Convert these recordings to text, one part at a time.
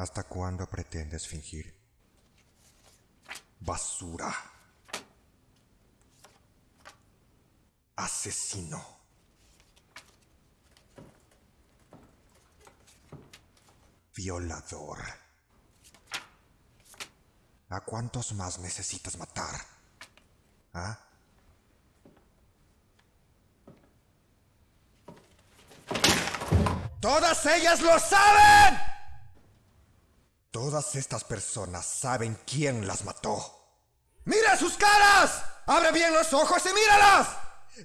¿Hasta cuándo pretendes fingir? Basura. Asesino. Violador. ¿A cuántos más necesitas matar? ¿Ah? ¡Todas ellas lo saben! Todas estas personas saben quién las mató. ¡Mira sus caras! ¡Abre bien los ojos y míralas!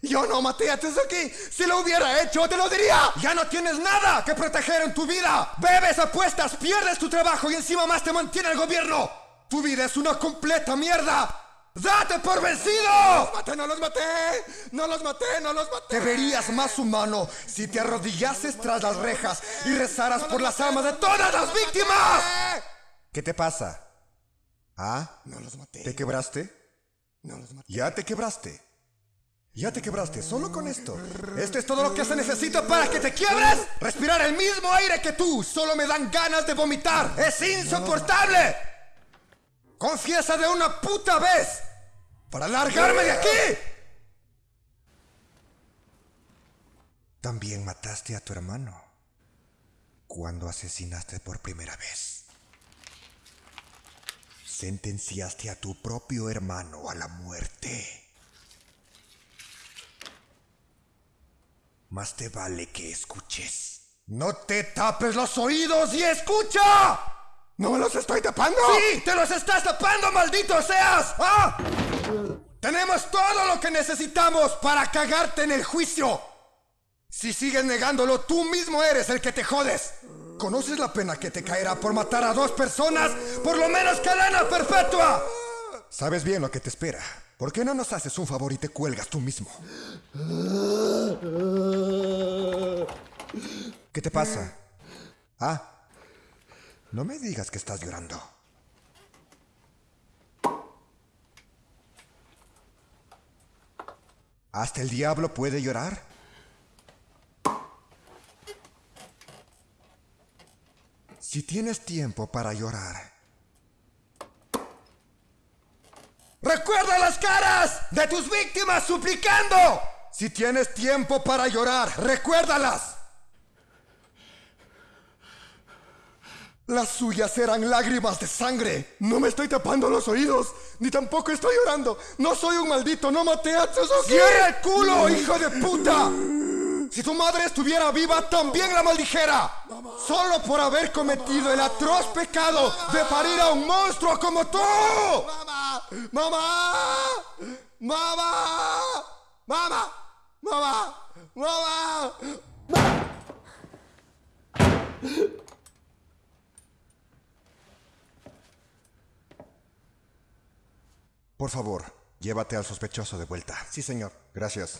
Yo no maté a Tsuzuki. Si lo hubiera hecho, te lo diría. Ya no tienes nada que proteger en tu vida. Bebes, apuestas, pierdes tu trabajo y encima más te mantiene el gobierno. Tu vida es una completa mierda. ¡Date por vencido! ¡No los maté, no los maté! ¡No los maté, no los maté! Te verías más humano si te arrodillases tras las rejas y rezaras por las almas de todas las víctimas. ¿Qué te pasa? ¿Ah? No los maté. ¿Te quebraste? No los maté. Ya te quebraste. Ya te quebraste, solo con esto. Esto es todo lo que se necesita para que te quiebres. Respirar el mismo aire que tú. Solo me dan ganas de vomitar. Es insoportable. Confiesa de una puta vez. Para largarme de aquí. También mataste a tu hermano. Cuando asesinaste por primera vez. Sentenciaste a tu propio hermano a la muerte. Más te vale que escuches. ¡No te tapes los oídos y escucha! ¡No me los estoy tapando! ¡Sí! ¡Te los estás tapando, maldito seas! ¡Ah! Tenemos todo lo que necesitamos para cagarte en el juicio. Si sigues negándolo, tú mismo eres el que te jodes. ¿Conoces la pena que te caerá por matar a dos personas? Por lo menos cadena perpetua. Sabes bien lo que te espera. ¿Por qué no nos haces un favor y te cuelgas tú mismo? ¿Qué te pasa? Ah, no me digas que estás llorando. ¿Hasta el diablo puede llorar? Si tienes tiempo para llorar, ¡Recuerda las caras de tus víctimas suplicando! Si tienes tiempo para llorar, recuérdalas. Las suyas eran lágrimas de sangre. No me estoy tapando los oídos, ni tampoco estoy llorando. No soy un maldito, no maté a Tsuzuki. ¡Cierra el culo, hijo de puta! Si tu madre estuviera viva, también la maldijera. Solo por haber cometido el atroz pecado de parir a un monstruo como tú. ¡Mamá! ¡Mamá! ¡Mamá! ¡Mamá! ¡Mamá! ¡Mamá! Por favor, llévate al sospechoso de vuelta. Sí, señor. Gracias.